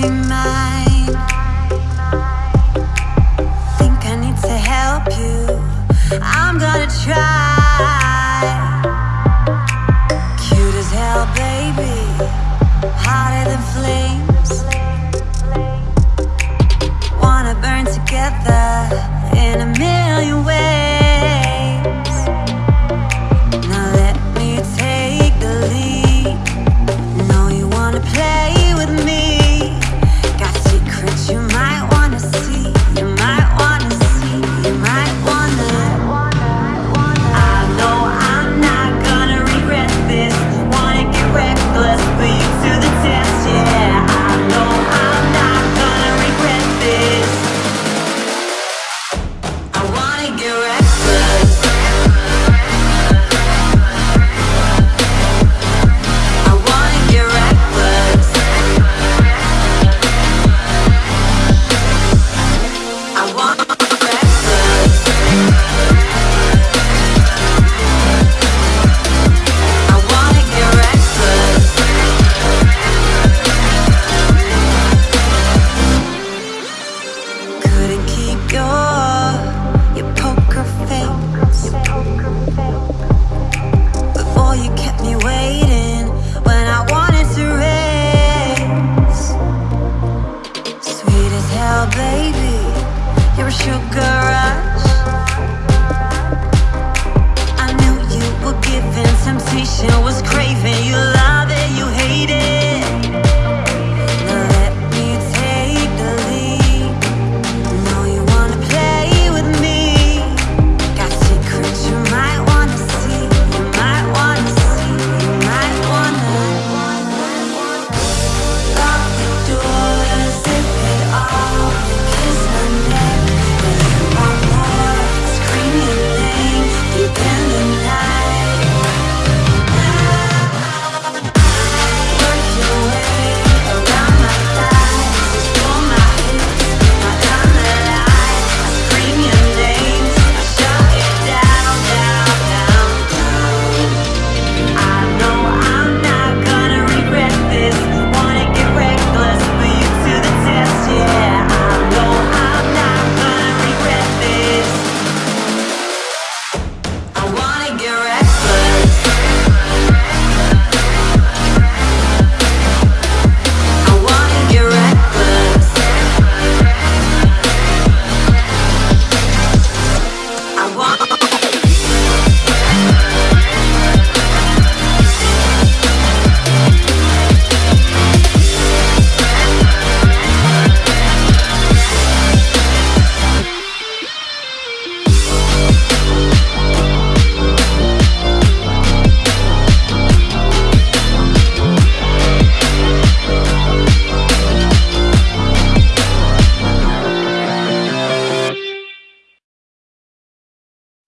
I temptation was craving. You love it, you hate it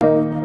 you